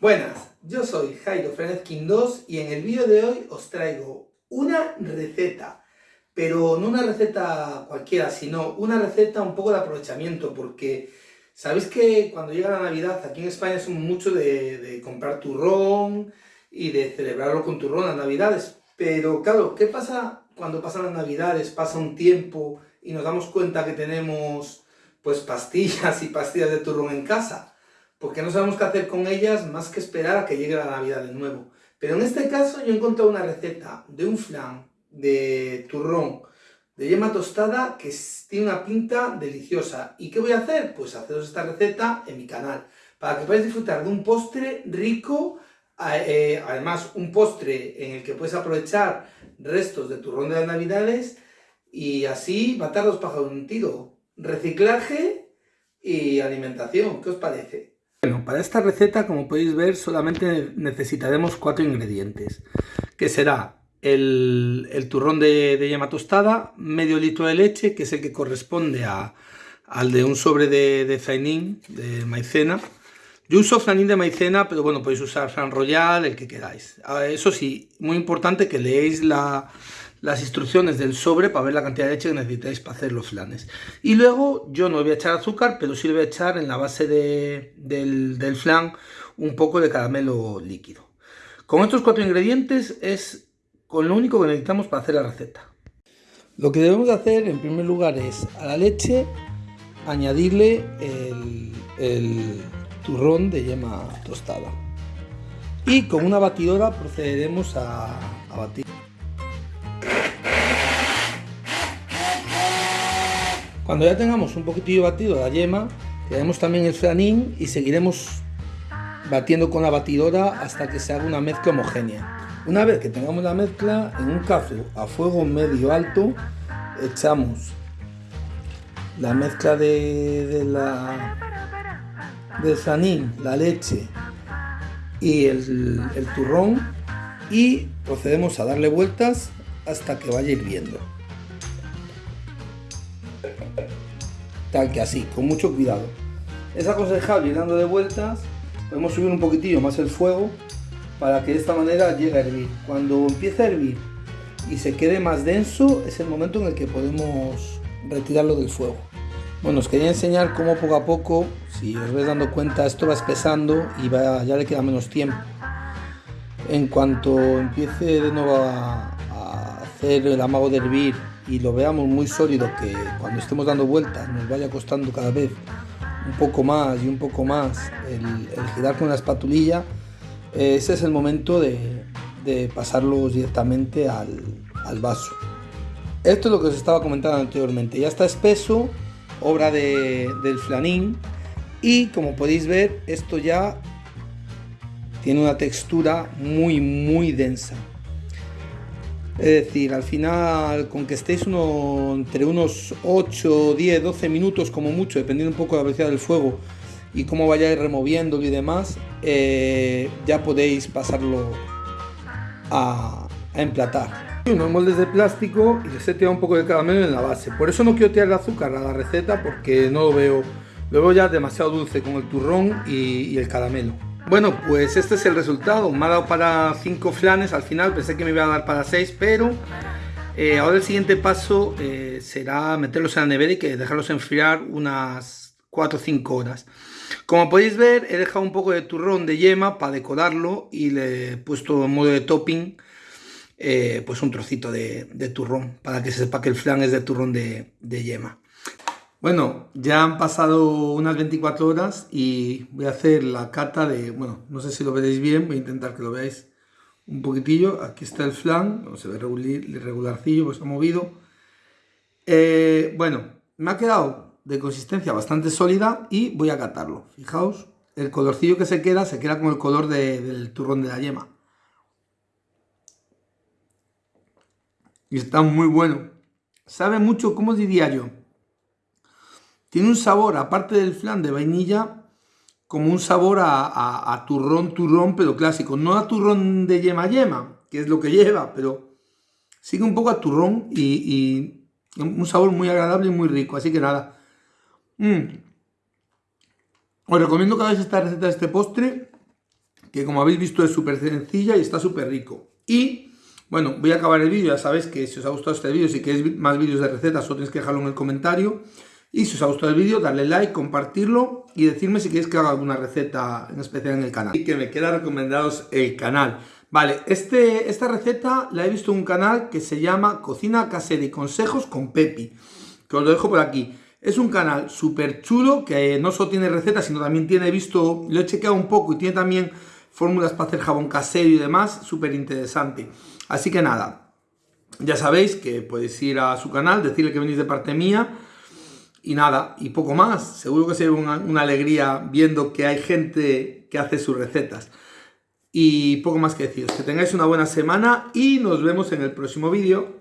Buenas, yo soy Jairo Frenezkin 2 y en el vídeo de hoy os traigo una receta, pero no una receta cualquiera, sino una receta un poco de aprovechamiento, porque sabéis que cuando llega la Navidad aquí en España somos mucho de, de comprar turrón y de celebrarlo con turrón las Navidades, pero claro, ¿qué pasa cuando pasan las Navidades, pasa un tiempo y nos damos cuenta que tenemos pues pastillas y pastillas de turrón en casa? Porque no sabemos qué hacer con ellas más que esperar a que llegue la Navidad de nuevo. Pero en este caso yo he encontrado una receta de un flan de turrón de yema tostada que tiene una pinta deliciosa. ¿Y qué voy a hacer? Pues haceros esta receta en mi canal, para que podáis disfrutar de un postre rico, eh, además un postre en el que puedes aprovechar restos de turrón de las navidades y así matar los pájaros un tiro. Reciclaje y alimentación, ¿qué os parece? Bueno, para esta receta, como podéis ver, solamente necesitaremos cuatro ingredientes, que será el, turrón de, yema tostada, medio litro de leche, que es el que corresponde al de un sobre de, de de maicena. Yo uso flanín de maicena, pero bueno, podéis usar flan royal, el que queráis. Ah, eso sí, muy importante que leéis la, las instrucciones del sobre para ver la cantidad de leche que necesitáis para hacer los flanes. Y luego yo no voy a echar azúcar, pero sí voy a echar en la base del, del flan un poco de caramelo líquido. Con estos cuatro ingredientes es con lo único que necesitamos para hacer la receta. Lo que debemos hacer en primer lugar es a la leche añadirle el, turrón de yema tostada. Y con una batidora procederemos a batir. Cuando ya tengamos un poquitillo batido la yema, tenemos también el flanín y seguiremos batiendo con la batidora hasta que se haga una mezcla homogénea. Una vez que tengamos la mezcla, en un cazo a fuego medio alto, echamos la mezcla de, la, del flanín, la leche y el turrón y procedemos a darle vueltas hasta que vaya hirviendo. Tal que así, con mucho cuidado. Es aconsejable ir dando de vueltas, podemos subir un poquitillo más el fuego para que de esta manera llegue a hervir. Cuando empiece a hervir y se quede más denso es el momento en el que podemos retirarlo del fuego. Bueno, os quería enseñar cómo poco a poco, si os vais dando cuenta, esto va espesando y va, ya le queda menos tiempo. En cuanto empiece de nuevo a, a hacer el amago de hervir y lo veamos muy sólido, que cuando estemos dando vueltas nos vaya costando cada vez un poco más y un poco más el, girar con la espatulilla, ese es el momento de, de pasarlos directamente al, al, vaso. Esto es lo que os estaba comentando anteriormente, ya está espeso, obra de, del flanín y como podéis ver esto ya tiene una textura muy muy densa. Es decir, al final, con que estéis uno, entre unos 8, 10, 12 minutos como mucho, dependiendo un poco de la velocidad del fuego y cómo vayáis removiéndolo y demás, eh, ya podéis pasarlo a, emplatar. Unos moldes de plástico y les he tirado un poco de caramelo en la base. Por eso no quiero tirar el azúcar a la receta porque no lo veo, lo veo ya demasiado dulce con el turrón y el caramelo. Bueno, pues este es el resultado. Me ha dado para 5 flanes al final, pensé que me iba a dar para 6, pero eh, ahora el siguiente paso eh, será meterlos en la nevera y que dejarlos enfriar unas 4 o 5 horas. Como podéis ver, he dejado un poco de turrón de yema para decorarlo y le he puesto en modo de topping eh, pues un trocito de, turrón para que se sepa que el flan es de turrón de yema. Bueno, ya han pasado unas 24 horas y voy a hacer la cata de, bueno, no sé si lo veréis bien, voy a intentar que lo veáis un poquitillo. Aquí está el flan, no se ve regularcillo, pues ha movido. Eh, bueno, me ha quedado de consistencia bastante sólida y voy a catarlo. Fijaos, el colorcillo que se queda, se queda con el color del turrón de la yema. Y está muy bueno. Sabe mucho, ¿cómo diría yo? Tiene un sabor, aparte del flan de vainilla, como un sabor a, turrón, turrón, pero clásico. No a turrón de yema yema, que es lo que lleva, pero sigue un poco a turrón y, un sabor muy agradable y muy rico. Así que nada. Mm. Os recomiendo que hagáis esta receta de este postre que como habéis visto es súper sencilla y está súper rico. Y, bueno, voy a acabar el vídeo, ya sabéis que si os ha gustado este vídeo, si queréis más vídeos de recetas, solo tenéis que dejarlo en el comentario. Y si os ha gustado el vídeo, darle like, compartirlo y decirme si queréis que haga alguna receta en especial en el canal. Y que me queda recomendaros el canal. Vale, este, esta receta la he visto en un canal que se llama Cocina Casera y Consejos con Pepi, que os lo dejo por aquí. Es un canal súper chulo que no solo tiene recetas, sino también tiene, visto, lo he chequeado un poco y tiene también fórmulas para hacer jabón casero y demás, súper interesante. Así que nada, ya sabéis que podéis ir a su canal, decirle que venís de parte mía y nada, y poco más. Seguro que será una, una alegría viendo que hay gente que hace sus recetas. Y poco más que deciros. Que tengáis una buena semana y nos vemos en el próximo vídeo.